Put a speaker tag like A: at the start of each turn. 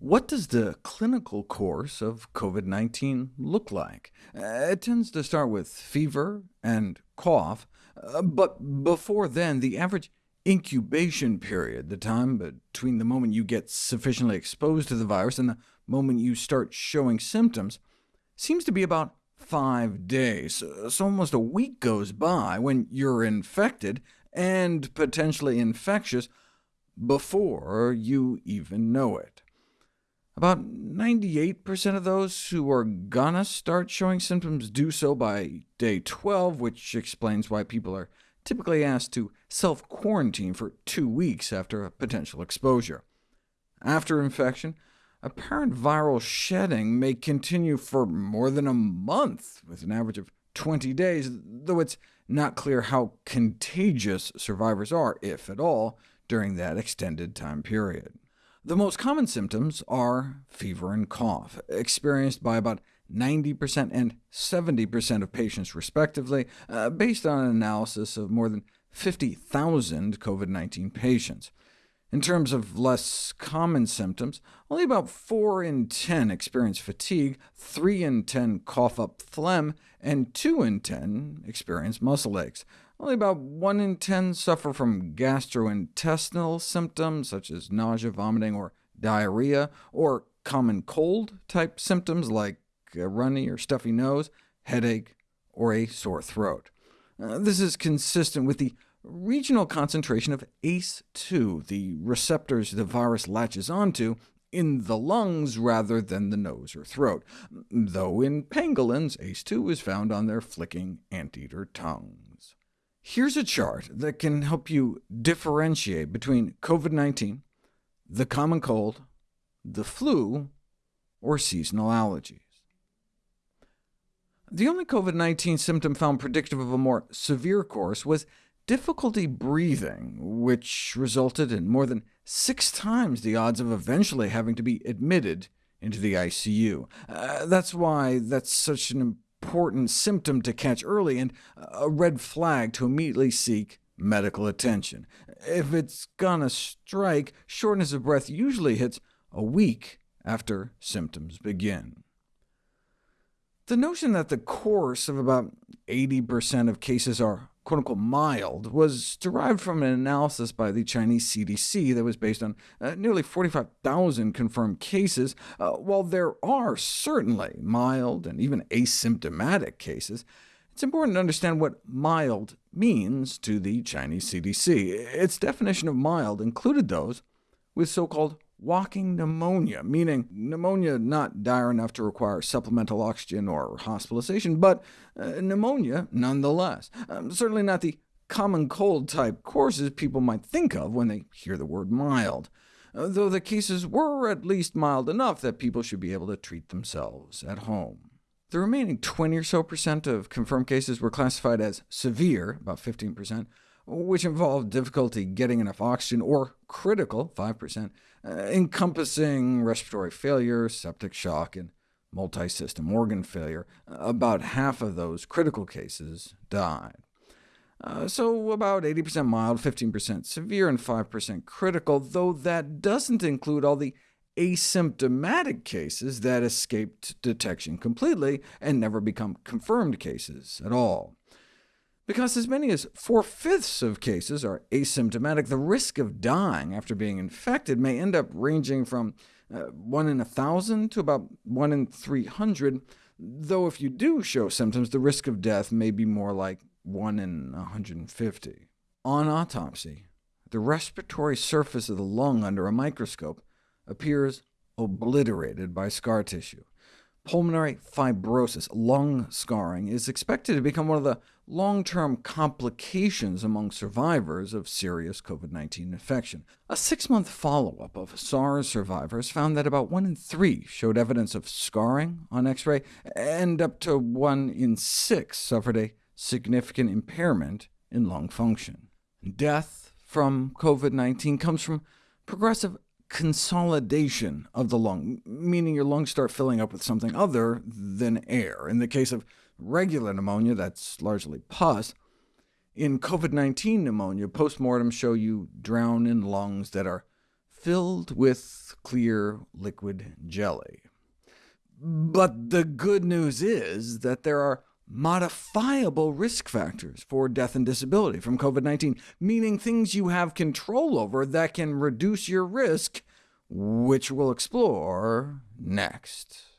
A: what does the clinical course of COVID-19 look like? Uh, it tends to start with fever and cough, uh, but before then, the average incubation period, the time between the moment you get sufficiently exposed to the virus and the moment you start showing symptoms, seems to be about five days. So almost a week goes by when you're infected and potentially infectious before you even know it. About 98% of those who are gonna start showing symptoms do so by day 12, which explains why people are typically asked to self-quarantine for two weeks after a potential exposure. After infection, apparent viral shedding may continue for more than a month, with an average of 20 days, though it's not clear how contagious survivors are, if at all, during that extended time period. The most common symptoms are fever and cough, experienced by about 90% and 70% of patients respectively, uh, based on an analysis of more than 50,000 COVID-19 patients. In terms of less common symptoms, only about 4 in 10 experience fatigue, 3 in 10 cough up phlegm, and 2 in 10 experience muscle aches. Only about 1 in 10 suffer from gastrointestinal symptoms, such as nausea, vomiting, or diarrhea, or common cold-type symptoms like a runny or stuffy nose, headache, or a sore throat. Uh, this is consistent with the regional concentration of ACE2, the receptors the virus latches onto, in the lungs rather than the nose or throat, though in pangolins ACE2 is found on their flicking anteater tongues. Here's a chart that can help you differentiate between COVID-19, the common cold, the flu, or seasonal allergies. The only COVID-19 symptom found predictive of a more severe course was difficulty breathing, which resulted in more than six times the odds of eventually having to be admitted into the ICU. Uh, that's why that's such an important symptom to catch early, and a red flag to immediately seek medical attention. If it's gonna strike, shortness of breath usually hits a week after symptoms begin. The notion that the course of about 80% of cases are quote-unquote mild was derived from an analysis by the Chinese CDC that was based on uh, nearly 45,000 confirmed cases. Uh, while there are certainly mild and even asymptomatic cases, it's important to understand what mild means to the Chinese CDC. Its definition of mild included those with so-called walking pneumonia, meaning pneumonia not dire enough to require supplemental oxygen or hospitalization, but uh, pneumonia nonetheless. Um, certainly not the common cold-type courses people might think of when they hear the word mild, though the cases were at least mild enough that people should be able to treat themselves at home. The remaining 20 or so percent of confirmed cases were classified as severe, about 15%, which involved difficulty getting enough oxygen, or critical, 5%, uh, encompassing respiratory failure, septic shock, and multi-system organ failure. About half of those critical cases died. Uh, so about 80% mild, 15% severe, and 5% critical, though that doesn't include all the asymptomatic cases that escaped detection completely and never become confirmed cases at all. Because as many as four-fifths of cases are asymptomatic, the risk of dying after being infected may end up ranging from uh, 1 in a 1,000 to about 1 in 300, though if you do show symptoms, the risk of death may be more like 1 in 150. On autopsy, the respiratory surface of the lung under a microscope appears obliterated by scar tissue. Pulmonary fibrosis, lung scarring, is expected to become one of the long-term complications among survivors of serious COVID-19 infection. A six-month follow-up of SARS survivors found that about 1 in 3 showed evidence of scarring on X-ray, and up to 1 in 6 suffered a significant impairment in lung function. Death from COVID-19 comes from progressive consolidation of the lung, meaning your lungs start filling up with something other than air. In the case of regular pneumonia, that's largely pus. In COVID-19 pneumonia, postmortems show you drown in lungs that are filled with clear liquid jelly. But the good news is that there are modifiable risk factors for death and disability from COVID-19, meaning things you have control over that can reduce your risk, which we'll explore next.